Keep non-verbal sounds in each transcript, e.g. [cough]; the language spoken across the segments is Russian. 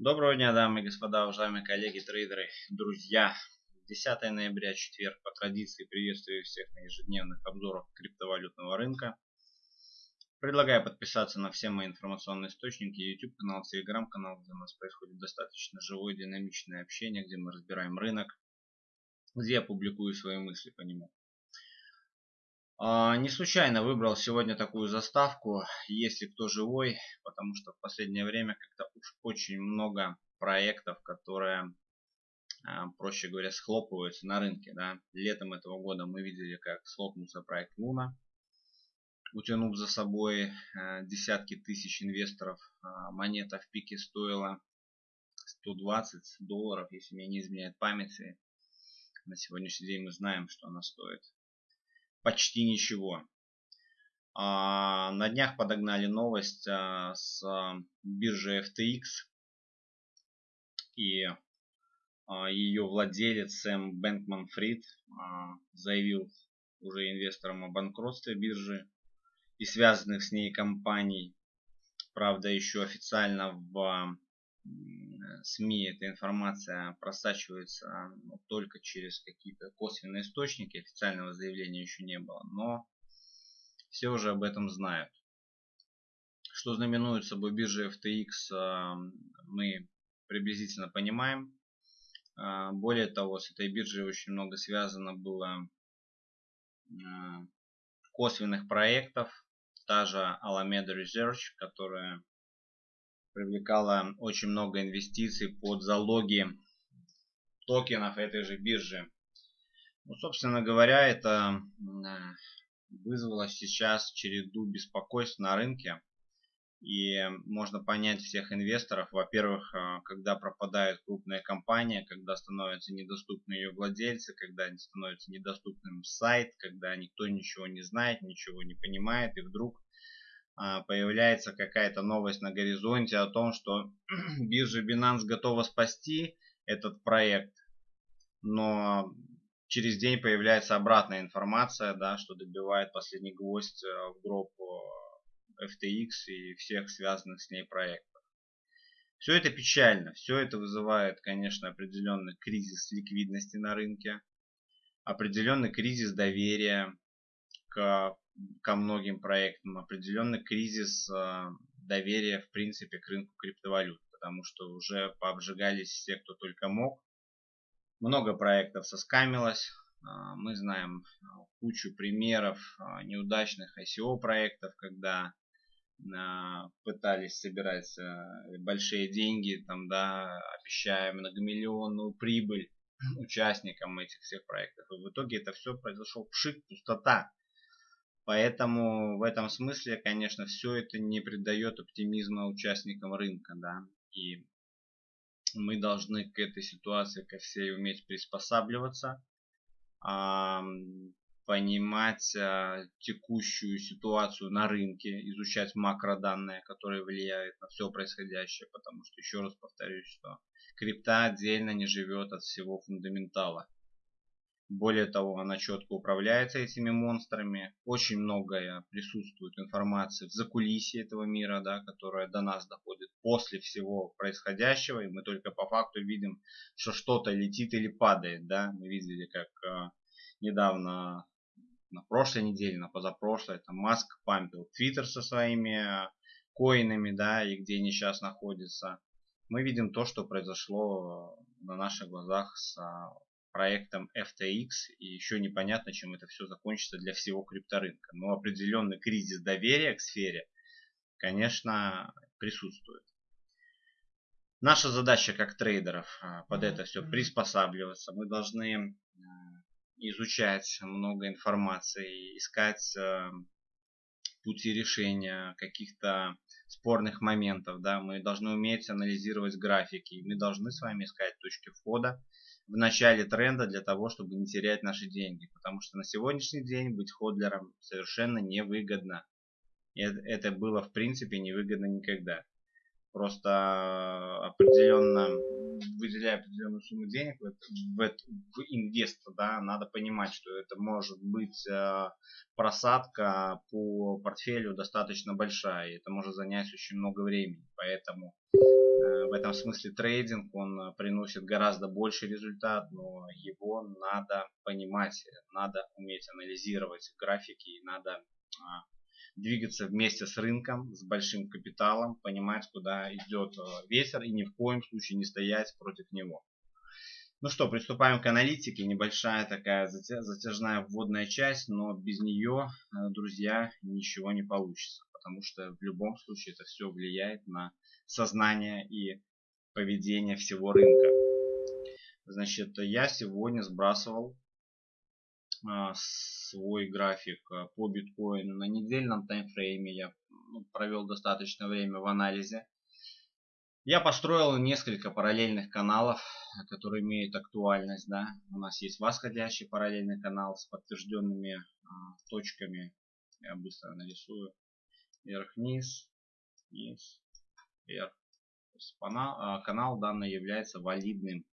Доброго дня, дамы и господа, уважаемые коллеги, трейдеры, друзья. 10 ноября, четверг, по традиции приветствую всех на ежедневных обзорах криптовалютного рынка. Предлагаю подписаться на все мои информационные источники, YouTube канал, Telegram канал, где у нас происходит достаточно живое динамичное общение, где мы разбираем рынок, где я публикую свои мысли по нему. А, не случайно выбрал сегодня такую заставку, если кто живой, потому что в последнее время как-то уж очень много проектов, которые, а, проще говоря, схлопываются на рынке. Да. Летом этого года мы видели, как схлопнулся проект Луна, утянув за собой а, десятки тысяч инвесторов. Монета в пике стоила 120 долларов, если мне не изменяет памяти. На сегодняшний день мы знаем, что она стоит почти ничего. А, на днях подогнали новость а, с биржи FTX. И а, ее владелец Сэм Бэнкман Фрид заявил уже инвесторам о банкротстве биржи и связанных с ней компаний. Правда, еще официально в СМИ эта информация просачивается ну, только через какие-то косвенные источники, официального заявления еще не было, но все уже об этом знают. Что знаменует собой биржа FTX, а, мы приблизительно понимаем. А, более того, с этой биржей очень много связано было косвенных проектов. Та же Alameda Research, которая привлекала очень много инвестиций под залоги токенов этой же биржи. Ну, собственно говоря, это вызвало сейчас череду беспокойств на рынке. И можно понять всех инвесторов. Во-первых, а, когда пропадает крупная компания, когда становятся недоступны ее владельцы, когда становится недоступным сайт, когда никто ничего не знает, ничего не понимает, и вдруг появляется какая-то новость на горизонте о том, что [clears throat] биржа Binance готова спасти этот проект, но через день появляется обратная информация, да, что добивает последний гвоздь э, в гроб э, FTX и всех связанных с ней проектов. Все это печально, все это вызывает, конечно, определенный кризис ликвидности на рынке, определенный кризис доверия к ко многим проектам определенный кризис а, доверия в принципе к рынку криптовалют, потому что уже пообжигались все, кто только мог. Много проектов соскамилось. А, мы знаем а, кучу примеров неудачных ICO проектов, когда пытались собирать большие деньги, там, да, обещая многомиллионную прибыль [clears throat] участникам этих всех проектов. И в итоге это все произошло пшик, пустота. Поэтому в этом смысле, конечно, все это не придает оптимизма участникам рынка, да, и мы должны к этой ситуации, ко всей уметь приспосабливаться, понимать а, текущую ситуацию на рынке, изучать макроданные, которые влияют на все происходящее, потому что, еще раз повторюсь, что крипта отдельно не живет от всего фундаментала. Более того, она четко управляется этими монстрами. Очень многое присутствует информации в закулисье этого мира, да, которая до нас доходит после всего происходящего. И мы только по факту видим, что что-то летит или падает. Да. Мы видели, как э, недавно, на прошлой неделе, на позапрошлой, там Маск пампил Твиттер со своими э, коинами, да, и где они сейчас находятся. Мы видим то, что произошло на наших глазах с проектом FTX, и еще непонятно, чем это все закончится для всего крипторынка. Но определенный кризис доверия к сфере, конечно, присутствует. Наша задача как трейдеров а, под это все приспосабливаться. Мы должны а, изучать много информации, искать а, пути решения каких-то спорных моментов. Да? Мы должны уметь анализировать графики. Мы должны с вами искать точки входа в начале тренда для того, чтобы не терять наши деньги. Потому что на сегодняшний день быть ходлером совершенно невыгодно. Это было в принципе невыгодно никогда. Просто определенно выделяя определенную сумму денег в, в, в инвестор, да, надо понимать, что это может быть э, просадка по портфелю достаточно большая, и это может занять очень много времени, поэтому э, в этом смысле трейдинг, он приносит гораздо больший результат, но его надо понимать, надо уметь анализировать графики, надо а, двигаться вместе с рынком, с большим капиталом, понимать, куда идет э, ветер и ни в коем случае не стоять против него. Ну что, приступаем к аналитике. Небольшая такая затяжная вводная часть, но без нее, э, друзья, ничего не получится. Потому что в любом случае это все влияет на сознание и поведение всего рынка. Значит, я сегодня сбрасывал свой график а, по биткоину на недельном таймфрейме. Я ну, провел достаточно время в анализе. Я построил несколько параллельных каналов, которые имеют актуальность. Да? У нас есть восходящий параллельный канал с подтвержденными а, точками. Я быстро нарисую. Вверх-вниз, вниз, вверх. Канал, а, канал данный является валидным.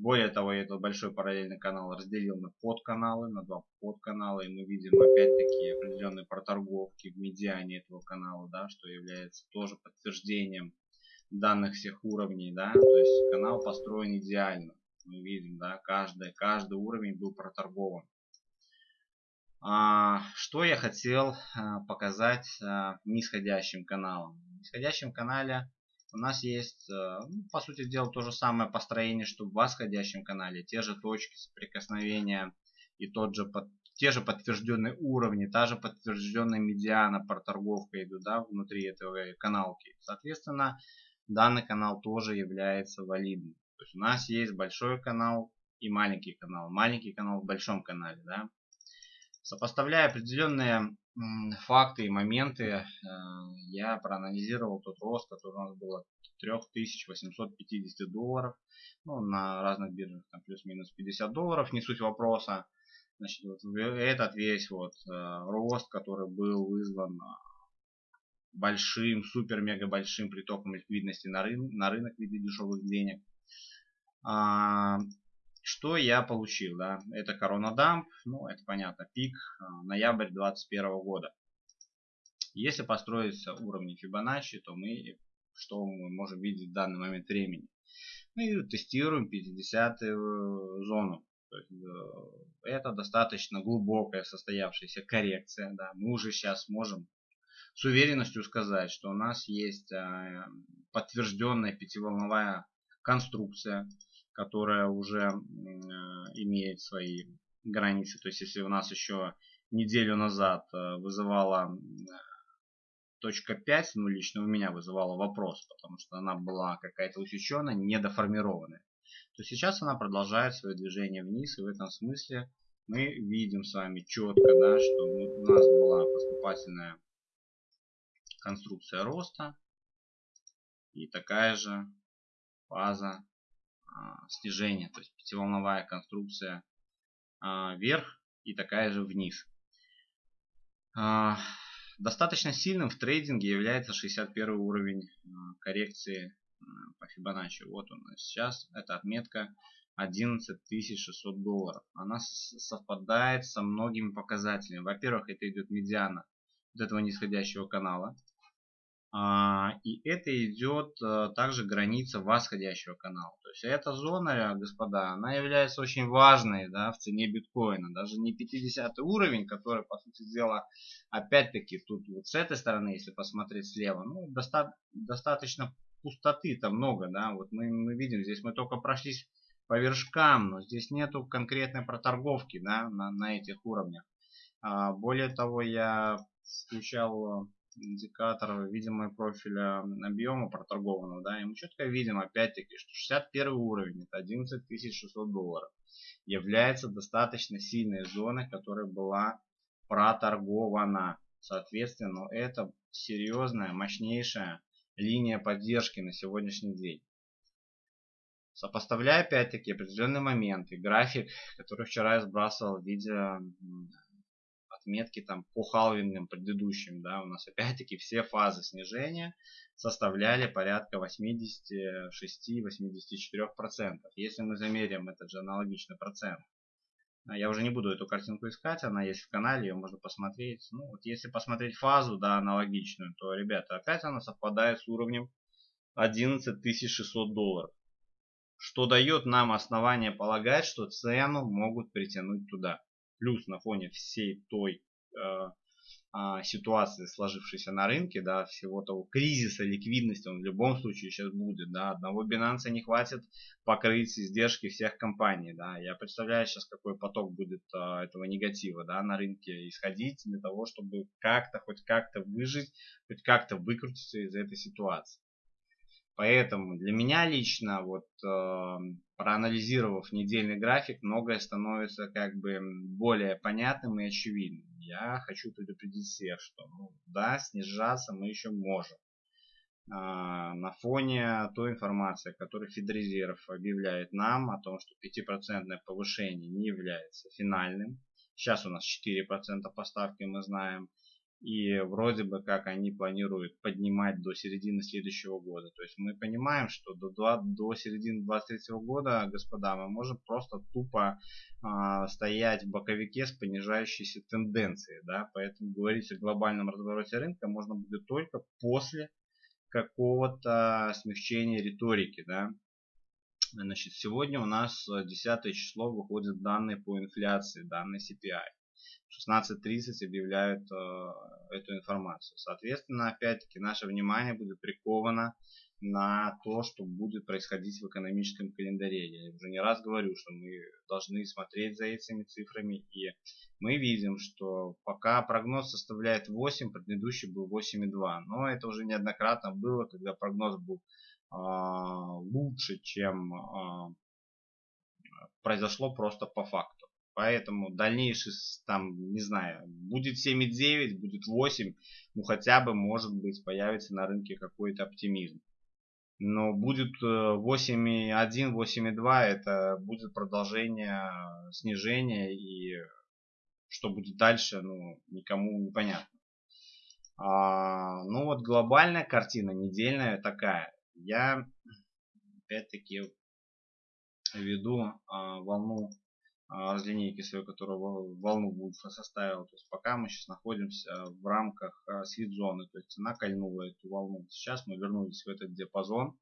Более того, я этот большой параллельный канал разделил на подканалы, на два подканала. И мы видим опять-таки определенные проторговки в медиане этого канала, да, что является тоже подтверждением данных всех уровней. Да, то есть канал построен идеально. Мы видим, да, каждый, каждый уровень был проторгован. А, что я хотел а, показать а, нисходящим каналом? В нисходящем канале у нас есть, э, ну, по сути дела, то же самое построение, что в восходящем канале. Те же точки соприкосновения и тот же, под, те же подтвержденные уровни, та же подтвержденная медиана, проторговка идут да, внутри этой каналки. Соответственно, данный канал тоже является валидным. То есть у нас есть большой канал и маленький канал. Маленький канал в большом канале. Да? Сопоставляя определенные факты и моменты, э, я проанализировал тот рост, который у нас был от 3850 долларов. Ну, на разных биржах там плюс-минус 50 долларов, не суть вопроса. Значит, вот этот весь вот э, рост, который был вызван э, большим, супер-мега большим притоком ликвидности на, рын на рынок в виде дешевых денег. Что я получил? Да? Это корона дамп, ну это понятно, пик, а, ноябрь 2021 года. Если построить уровни Фибоначчи, то мы что мы можем видеть в данный момент времени? Мы тестируем 50 зону. То есть, э, это достаточно глубокая состоявшаяся коррекция. Да. Мы уже сейчас можем с уверенностью сказать, что у нас есть подтвержденная пятиволновая конструкция которая уже э, имеет свои границы. То есть если у нас еще неделю назад э, вызывала точка 5, ну лично у меня вызывала вопрос, потому что она была какая-то усеченная, недоформированная, то сейчас она продолжает свое движение вниз, и в этом смысле мы видим с вами четко, да, что у нас была поступательная конструкция роста и такая же фаза снижение, то есть пятиволновая конструкция а, вверх и такая же вниз. А, достаточно сильным в трейдинге является 61 уровень коррекции по Fibonacci. Вот он сейчас, это отметка 11600 долларов. Она совпадает со многими показателями. Во-первых, это идет медиана вот этого нисходящего канала. А, и это идет э, также граница восходящего канала. То есть эта зона, господа, она является очень важной да, в цене биткоина. Даже не 50 уровень, который, по сути дела, опять-таки, тут вот с этой стороны, если посмотреть слева, ну, доста достаточно пустоты-то много. Да? Вот мы, мы видим, здесь мы только прошлись по вершкам, но здесь нету конкретной проторговки да, на, на этих уровнях. А, более того, я включал индикатор видимого профиля объема проторгованного, да, и мы четко видим опять-таки, что 61 уровень, это 11 600 долларов, является достаточно сильной зоной, которая была проторгована. Соответственно, это серьезная, мощнейшая линия поддержки на сегодняшний день. Сопоставляя опять-таки определенные моменты, график, который вчера я сбрасывал в виде отметки там по халвингам предыдущим, да, у нас опять-таки все фазы снижения составляли порядка 86-84%. Если мы замерим этот же аналогичный процент, а я уже не буду эту картинку искать, она есть в канале, ее можно посмотреть. Ну, вот если посмотреть фазу, да, аналогичную, то, ребята, опять она совпадает с уровнем 11 600 долларов. Что дает нам основание полагать, что цену могут притянуть туда. Плюс на фоне всей той э, а, ситуации, сложившейся на рынке, да, всего того кризиса ликвидности, он в любом случае сейчас будет, да, одного Binance не хватит покрыть издержки всех компаний, да, я представляю сейчас, какой поток будет а, этого негатива, да, на рынке исходить для того, чтобы как-то, хоть как-то выжить, хоть как-то выкрутиться из этой ситуации. Поэтому для меня лично, вот э, проанализировав недельный график, многое становится как бы более понятным и очевидным. Я хочу предупредить всех, что ну, да, снижаться мы еще можем. Э, на фоне той информации, которую Федрезерв объявляет нам о том, что 5% повышение не является финальным. Сейчас у нас 4% поставки мы знаем и вроде бы как они планируют поднимать до середины следующего года. То есть мы понимаем, что до, до, до середины 2023 года, господа, мы можем просто тупо э, стоять в боковике с понижающейся тенденцией. Да? Поэтому говорить о глобальном развороте рынка можно будет только после какого-то смягчения риторики. Да? Значит, сегодня у нас 10 число выходят данные по инфляции, данные CPI. 16.30 объявляют э, эту информацию. Соответственно, опять-таки, наше внимание будет приковано на то, что будет происходить в экономическом календаре. Я уже не раз говорю, что мы должны смотреть за этими цифрами. И мы видим, что пока прогноз составляет 8, предыдущий был 8,2. Но это уже неоднократно было, когда прогноз был э, лучше, чем э, произошло просто по факту. Поэтому дальнейший, там, не знаю, будет 7,9, будет 8, ну хотя бы, может быть, появится на рынке какой-то оптимизм. Но будет 8,1, э, 8,2, это будет продолжение снижения, и что будет дальше, ну, никому не понятно. А, ну вот глобальная картина, недельная такая. Я, опять-таки, веду а, волну а, разлинейки свою, которая волну Вульфа составила. То есть пока мы сейчас находимся в рамках а, свит-зоны, то есть цена кольнула эту волну. Сейчас мы вернулись в этот диапазон.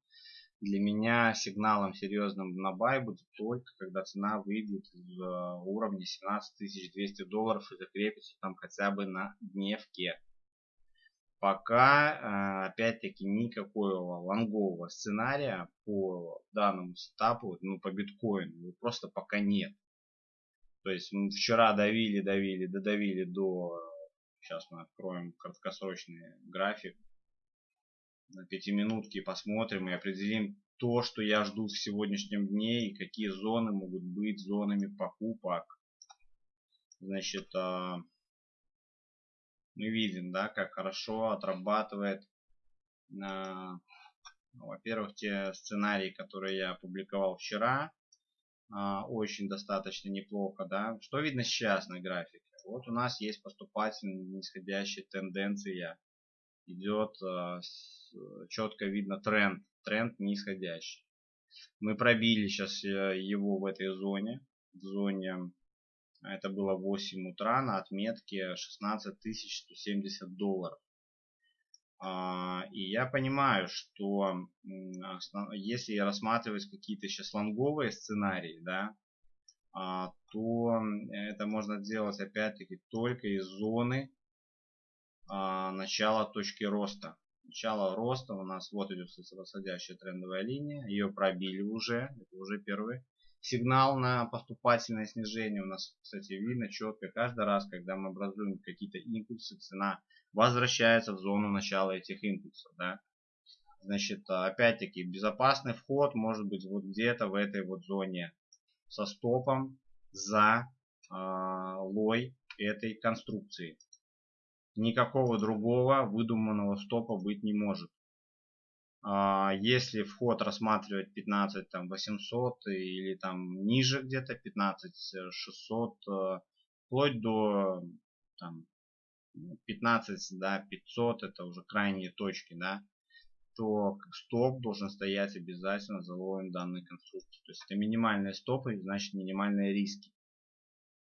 Для меня сигналом серьезным на бай будет только, когда цена выйдет из а, уровня 17200 долларов и закрепится там хотя бы на дневке. Пока, опять-таки, никакого лонгового сценария по данному сетапу, ну, по биткоину, просто пока нет. То есть мы вчера давили, давили, додавили до... Сейчас мы откроем краткосрочный график на пятиминутки посмотрим и определим то, что я жду в сегодняшнем дне и какие зоны могут быть зонами покупок. Значит, а, мы видим, да, как хорошо отрабатывает, а, во-первых, те сценарии, которые я опубликовал вчера, очень достаточно неплохо, да. Что видно сейчас на графике? Вот у нас есть поступательная нисходящая тенденция. Идет а, четко видно тренд, тренд нисходящий. Мы пробили сейчас э, его в этой зоне, в зоне, это было 8 утра на отметке 16 170 долларов. А, и я понимаю, что если рассматривать какие-то сейчас лонговые сценарии, да, а, то это можно делать опять-таки только из зоны а, начала точки роста. Начало роста у нас вот идет восходящая трендовая линия, ее пробили уже, это уже первый сигнал на поступательное снижение. У нас, кстати, видно четко каждый раз, когда мы образуем какие-то импульсы, цена возвращается в зону начала этих импульсов. Да? Значит, опять-таки, безопасный вход может быть вот где-то в этой вот зоне со стопом за э, лой этой конструкции. Никакого другого выдуманного стопа быть не может. А, если вход рассматривать 15 там 800 или там ниже где-то 15 600 э, вплоть до там 15, да, 500 это уже крайние точки, да, то стоп должен стоять обязательно за лоем данной конструкции. То есть это минимальные стопы, значит минимальные риски.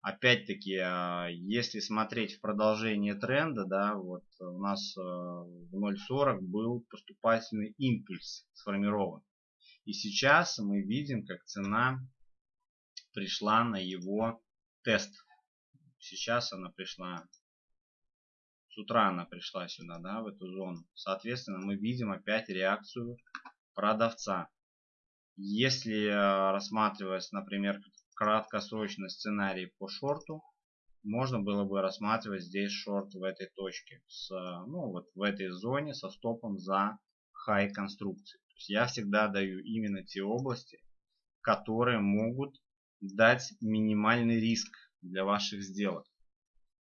Опять-таки, а, если смотреть в продолжение тренда, да, вот у нас э, в 0.40 был поступательный импульс сформирован. И сейчас мы видим, как цена пришла на его тест. Сейчас она пришла с утра она пришла сюда, да, в эту зону. Соответственно, мы видим опять реакцию продавца. Если э, рассматривать, например, краткосрочный сценарий по шорту, можно было бы рассматривать здесь шорт в этой точке, с, ну вот в этой зоне со стопом за high конструкции. То есть я всегда даю именно те области, которые могут дать минимальный риск для ваших сделок.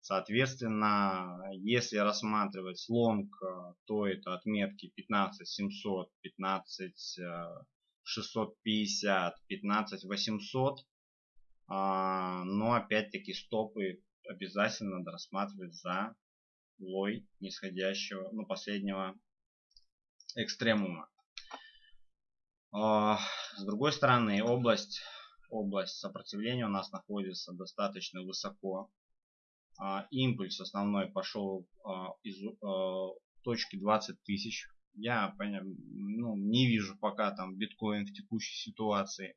Соответственно, если рассматривать лонг, э, то это отметки 15700, 15650, 15800. Но опять-таки стопы обязательно надо рассматривать за лой нисходящего, ну последнего экстремума. А, с другой стороны, область, область сопротивления у нас находится достаточно высоко импульс основной пошел а, из а, точки 20 тысяч. Я ну, не вижу пока там биткоин в текущей ситуации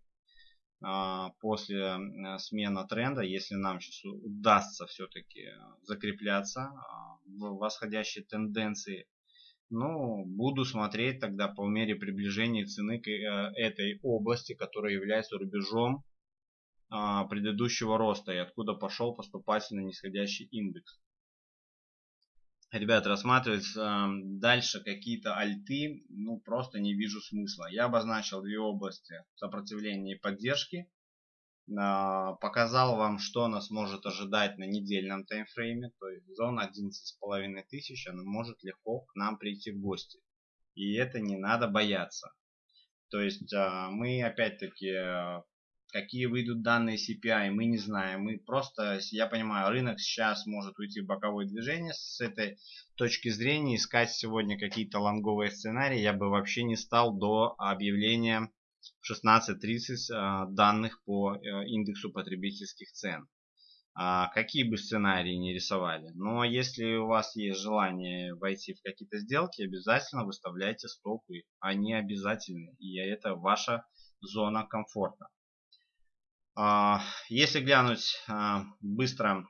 после смены тренда, если нам сейчас удастся все-таки закрепляться в восходящей тенденции, ну, буду смотреть тогда по мере приближения цены к э, этой области, которая является рубежом а, предыдущего роста и откуда пошел поступательно нисходящий индекс. Ребят, рассматривать э, дальше какие-то альты, ну просто не вижу смысла. Я обозначил две области сопротивления и поддержки. Э, показал вам, что нас может ожидать на недельном таймфрейме. То есть зона 11,5 тысяч, она может легко к нам прийти в гости. И это не надо бояться. То есть мы опять-таки какие выйдут данные CPI, мы не знаем. Мы просто, я понимаю, рынок сейчас может уйти в боковое движение. С этой точки зрения искать сегодня какие-то лонговые сценарии я бы вообще не стал до объявления в 16.30 э, данных по э, индексу потребительских цен. А, какие бы сценарии не рисовали. Но если у вас есть желание войти в какие-то сделки, обязательно выставляйте стопы. Они обязательны. И это ваша зона комфорта. А, если глянуть а, быстро,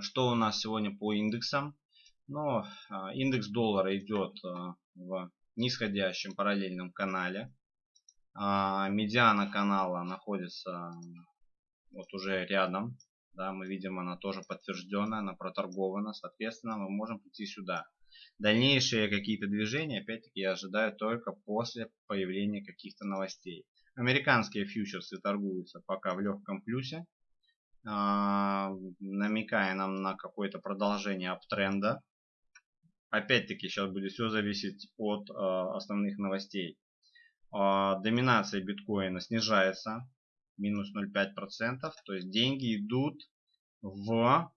что у нас сегодня по индексам. Ну, а, индекс доллара идет в нисходящем параллельном канале. Медиана канала находится вот уже рядом. Да, мы видим, она тоже подтвержденная, она проторгована. Соответственно, мы можем прийти сюда. Дальнейшие какие-то движения, опять-таки, я ожидаю только после появления каких-то новостей. Американские фьючерсы торгуются пока в легком плюсе, а, намекая нам на какое-то продолжение аптренда. Опять-таки сейчас будет все зависеть от а, основных новостей. А, доминация биткоина снижается, минус 0,5%, то есть деньги идут в...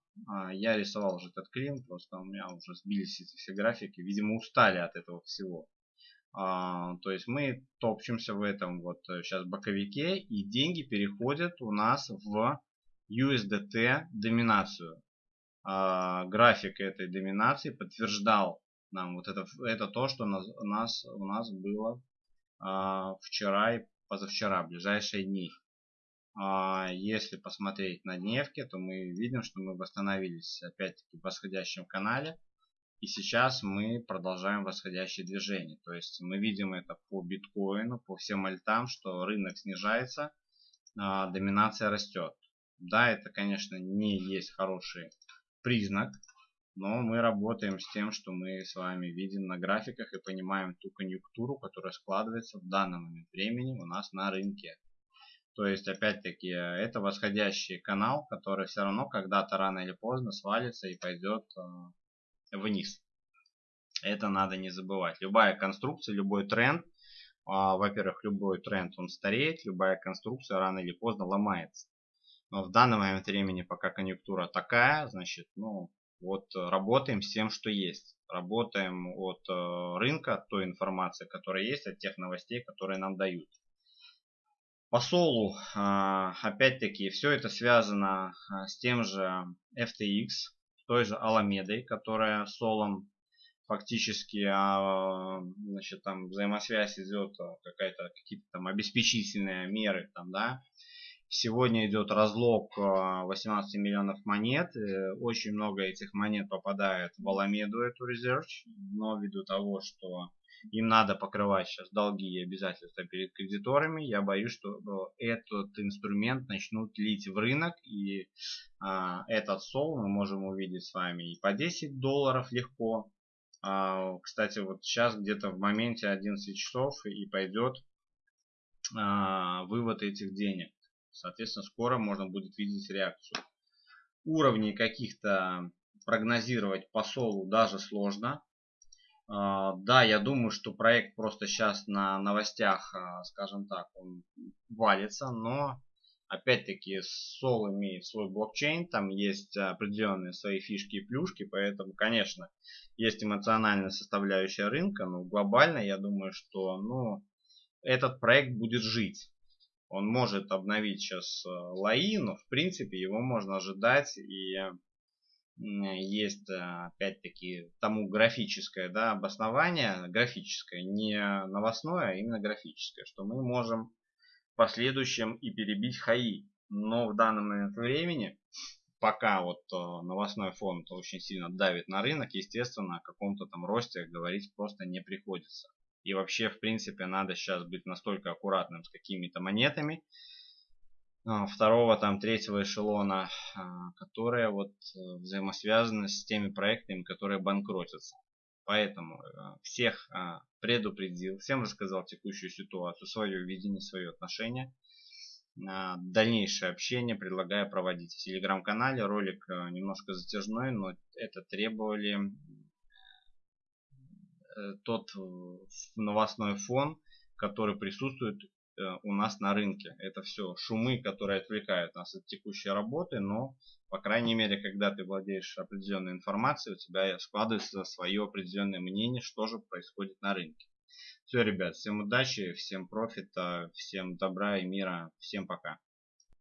Я рисовал уже этот клин, просто у меня уже сбились все графики, видимо устали от этого всего. А, то есть мы топчемся в этом вот сейчас э, боковике и деньги переходят у нас в USDT доминацию. А, график этой доминации подтверждал нам вот это, это то, что у нас, у нас было а, вчера и позавчера, ближайшие дни. Если посмотреть на дневке, то мы видим, что мы восстановились опять-таки в восходящем канале. И сейчас мы продолжаем восходящее движение. То есть мы видим это по биткоину, по всем альтам, что рынок снижается, а доминация растет. Да, это, конечно, не есть хороший признак, но мы работаем с тем, что мы с вами видим на графиках и понимаем ту конъюнктуру, которая складывается в данный момент времени у нас на рынке. То есть, опять-таки, это восходящий канал, который все равно когда-то рано или поздно свалится и пойдет а, вниз. Это надо не забывать. Любая конструкция, любой тренд, а, во-первых, любой тренд он стареет, любая конструкция рано или поздно ломается. Но в данный момент времени, пока конъюнктура такая, значит, ну, вот работаем с тем, что есть. Работаем от э, рынка, от той информации, которая есть, от тех новостей, которые нам дают. По солу, а, опять-таки, все это связано а, с тем же FTX, той же Аламедой, которая солом фактически а, значит, там взаимосвязь идет какая-то какие-то там обеспечительные меры там да. Сегодня идет разлог 18 миллионов монет очень много этих монет попадает в Аламеду эту резерв но ввиду того что им надо покрывать сейчас долги и обязательства перед кредиторами. Я боюсь, что э, этот инструмент начнут лить в рынок и а, этот сол мы можем увидеть с вами и по 10 долларов легко. А, кстати, вот сейчас где-то в моменте 11 часов и пойдет а, вывод этих денег. Соответственно, скоро можно будет видеть реакцию. Уровней каких-то прогнозировать по солу даже сложно. А, да, я думаю, что проект просто сейчас на новостях, а, скажем так, он валится, но опять-таки Sol имеет свой блокчейн, там есть определенные свои фишки и плюшки, поэтому, конечно, есть эмоциональная составляющая рынка, но глобально я думаю, что ну, этот проект будет жить. Он может обновить сейчас а, лои, но в принципе его можно ожидать и есть э, опять-таки тому графическое да, обоснование, графическое, не новостное, а именно графическое, что мы можем в последующем и перебить хаи. Но в данном момент времени, пока вот э, новостной фонд очень сильно давит на рынок, естественно, о каком-то там росте говорить просто не приходится. И вообще, в принципе, надо сейчас быть настолько аккуратным с какими-то монетами, второго, там, третьего эшелона, а, которые вот э, взаимосвязаны с теми проектами, которые банкротятся. Поэтому э, всех а, предупредил, всем рассказал текущую ситуацию, свое видение, свое отношение. Дальнейшее общение предлагаю проводить в телеграм-канале. Ролик э, немножко затяжной, но это требовали тот новостной фон, который присутствует у нас на рынке. Это все шумы, которые отвлекают нас от текущей работы, но, по крайней мере, когда ты владеешь определенной информацией, у тебя складывается свое определенное мнение, что же происходит на рынке. Все, ребят, всем удачи, всем профита, всем добра и мира, всем пока.